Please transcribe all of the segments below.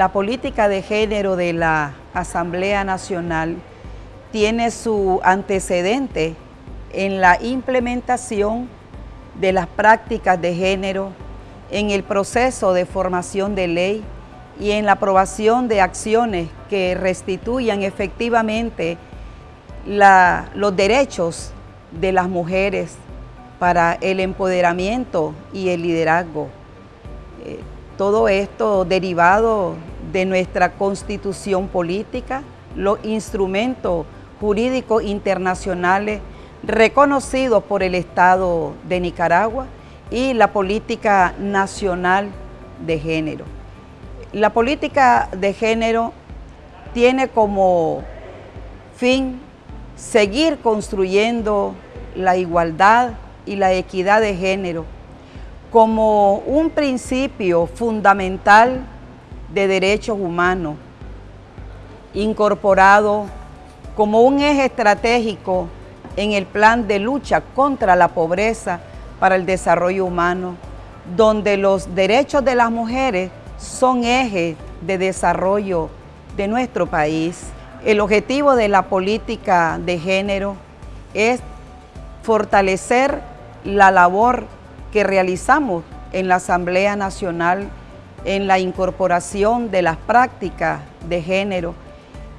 La política de género de la Asamblea Nacional tiene su antecedente en la implementación de las prácticas de género, en el proceso de formación de ley y en la aprobación de acciones que restituyan efectivamente los derechos de las mujeres para el empoderamiento y el liderazgo. Eh, todo esto derivado de nuestra constitución política, los instrumentos jurídicos internacionales reconocidos por el Estado de Nicaragua y la política nacional de género. La política de género tiene como fin seguir construyendo la igualdad y la equidad de género como un principio fundamental de derechos humanos, incorporado como un eje estratégico en el plan de lucha contra la pobreza para el desarrollo humano, donde los derechos de las mujeres son ejes de desarrollo de nuestro país. El objetivo de la política de género es fortalecer la labor que realizamos en la Asamblea Nacional en la incorporación de las prácticas de género,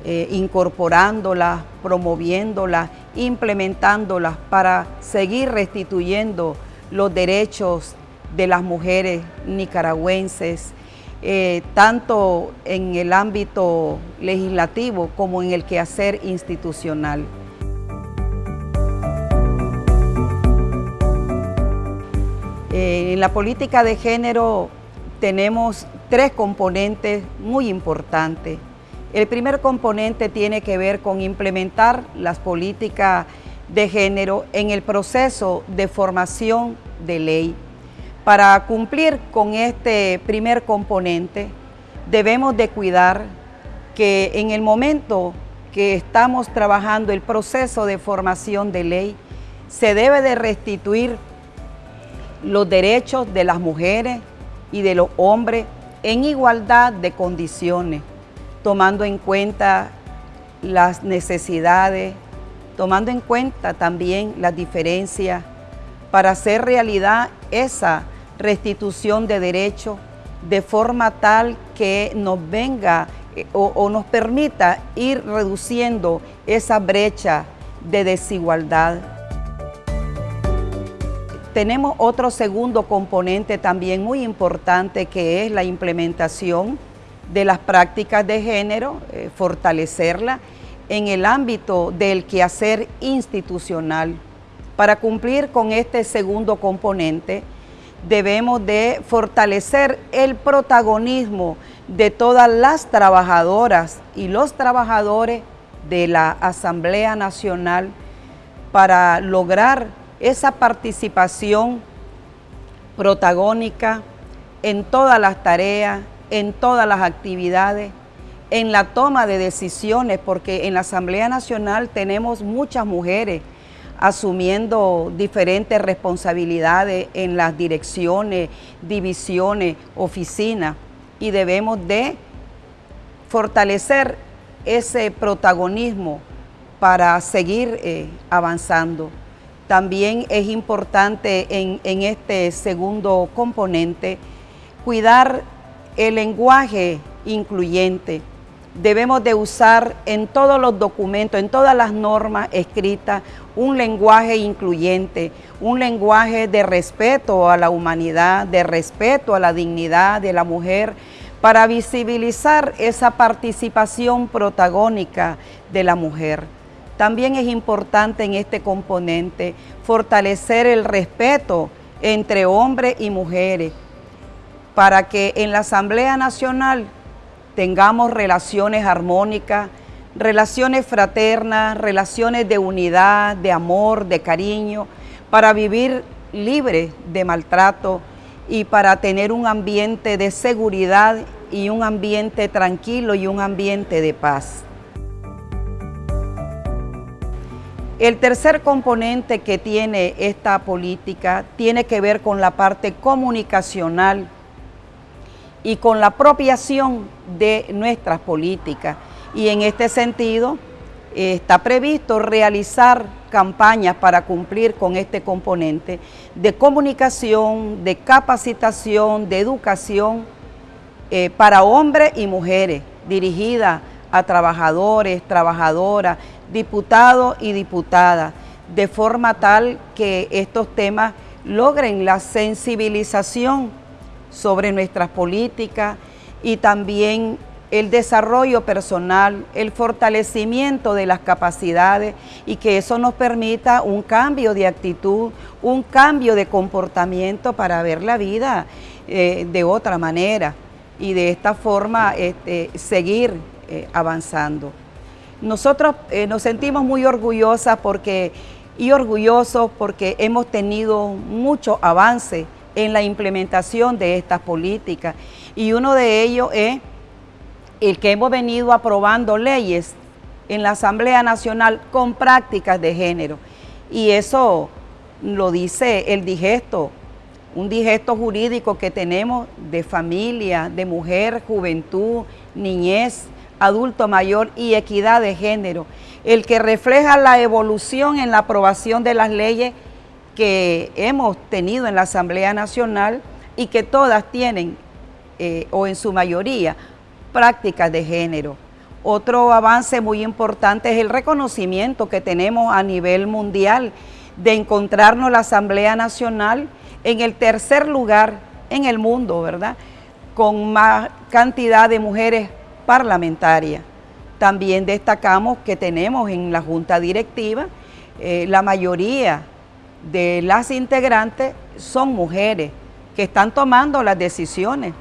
eh, incorporándolas, promoviéndolas, implementándolas para seguir restituyendo los derechos de las mujeres nicaragüenses, eh, tanto en el ámbito legislativo como en el quehacer institucional. Eh, en la política de género tenemos tres componentes muy importantes. El primer componente tiene que ver con implementar las políticas de género en el proceso de formación de ley. Para cumplir con este primer componente, debemos de cuidar que en el momento que estamos trabajando el proceso de formación de ley, se debe de restituir los derechos de las mujeres, y de los hombres en igualdad de condiciones, tomando en cuenta las necesidades, tomando en cuenta también las diferencias para hacer realidad esa restitución de derechos de forma tal que nos venga eh, o, o, nos permita ir reduciendo esa brecha de desigualdad. Tenemos otro segundo componente también muy importante que es la implementación de las prácticas de género, eh, fortalecerla en el ámbito del quehacer institucional. Para cumplir con este segundo componente, debemos de fortalecer el protagonismo de todas las trabajadoras y los trabajadores de la Asamblea Nacional para lograr esa participación protagónica en todas las tareas, en todas las actividades, en la toma de decisiones, porque en la Asamblea Nacional tenemos muchas mujeres asumiendo diferentes responsabilidades en las direcciones, divisiones, oficinas, y debemos de fortalecer ese protagonismo para seguir eh, avanzando. También es importante en, este segundo componente cuidar el lenguaje incluyente. Debemos de usar en todos los documentos, en todas las normas escritas, un lenguaje incluyente, un lenguaje de respeto a la humanidad, de respeto a la dignidad de la mujer, para visibilizar esa participación protagónica de la mujer. También es importante en este componente fortalecer el respeto entre hombres y mujeres para que en la Asamblea Nacional tengamos relaciones armónicas, relaciones fraternas, relaciones de unidad, de amor, de cariño, para vivir libre de maltrato y para tener un ambiente de seguridad y un ambiente tranquilo y un ambiente de paz. El tercer componente que tiene esta política tiene que ver con la parte comunicacional y con la apropiación de nuestras políticas. Y en este sentido eh, está previsto realizar campañas para cumplir con este componente de comunicación, de capacitación, de educación eh, para hombres y mujeres, dirigida a trabajadores, trabajadoras, diputados y diputadas, de forma tal que estos temas logren la sensibilización sobre nuestras políticas y también el desarrollo personal, el fortalecimiento de las capacidades y que eso nos permita un cambio de actitud, un cambio de comportamiento para ver la vida eh, de otra manera y de esta forma este, seguir eh, avanzando. Nosotros eh, nos sentimos muy orgullosas porque, y orgullosos porque hemos tenido mucho avance en la implementación de estas políticas. Y uno de ellos es el que hemos venido aprobando leyes en la Asamblea Nacional con prácticas de género. Y eso lo dice el digesto, un digesto jurídico que tenemos de familia, de mujer, juventud, niñez, adulto mayor y equidad de género, el que refleja la evolución en la aprobación de las leyes que hemos tenido en la Asamblea Nacional y que todas tienen, eh, o en su mayoría, prácticas de género. Otro avance muy importante es el reconocimiento que tenemos a nivel mundial de encontrarnos la Asamblea Nacional en el tercer lugar en el mundo, ¿verdad? Con más cantidad de mujeres parlamentarias. También destacamos que tenemos en la Junta Directiva eh, la mayoría de las integrantes son mujeres que están tomando las decisiones.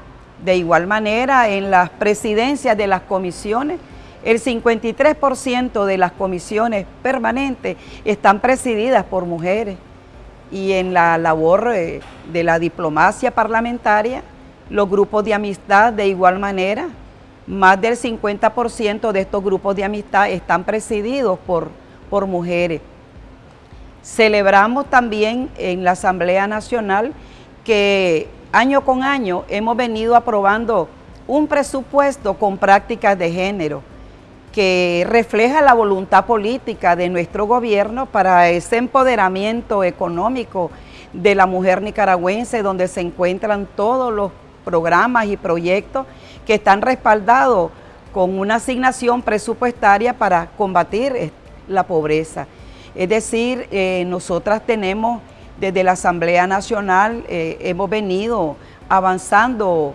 De igual manera, en las presidencias de las comisiones, el 53% de las comisiones permanentes están presididas por mujeres. Y en la labor eh, de la diplomacia parlamentaria, los grupos de amistad de igual manera, más del 50% de estos grupos de amistad están presididos por, por mujeres. Celebramos también en la Asamblea Nacional que año con año hemos venido aprobando un presupuesto con prácticas de género que refleja la voluntad política de nuestro gobierno para ese empoderamiento económico de la mujer nicaragüense, donde se encuentran todos los programas y proyectos que están respaldados con una asignación presupuestaria para combatir la pobreza. Es decir, eh, nosotras tenemos desde la Asamblea Nacional, eh, hemos venido avanzando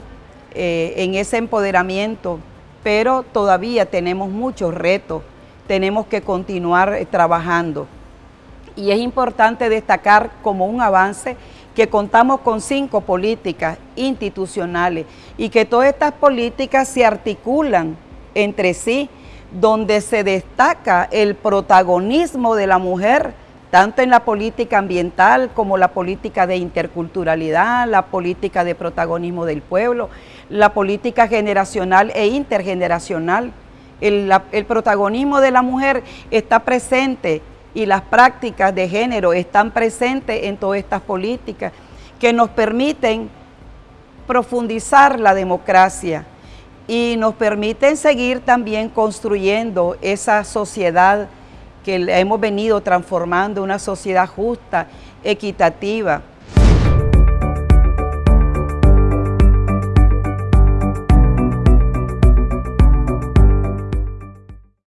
eh, en ese empoderamiento, pero todavía tenemos muchos retos, tenemos que continuar trabajando. Y es importante destacar como un avance que contamos con cinco políticas institucionales y que todas estas políticas se articulan entre sí donde se destaca el protagonismo de la mujer, tanto en la política ambiental como la política de interculturalidad, la política de protagonismo del pueblo, la política generacional e intergeneracional. El, el protagonismo de la mujer está presente y las prácticas de género están presentes en todas estas políticas que nos permiten profundizar la democracia, y nos permiten seguir también construyendo esa sociedad que hemos venido transformando, una sociedad justa, equitativa,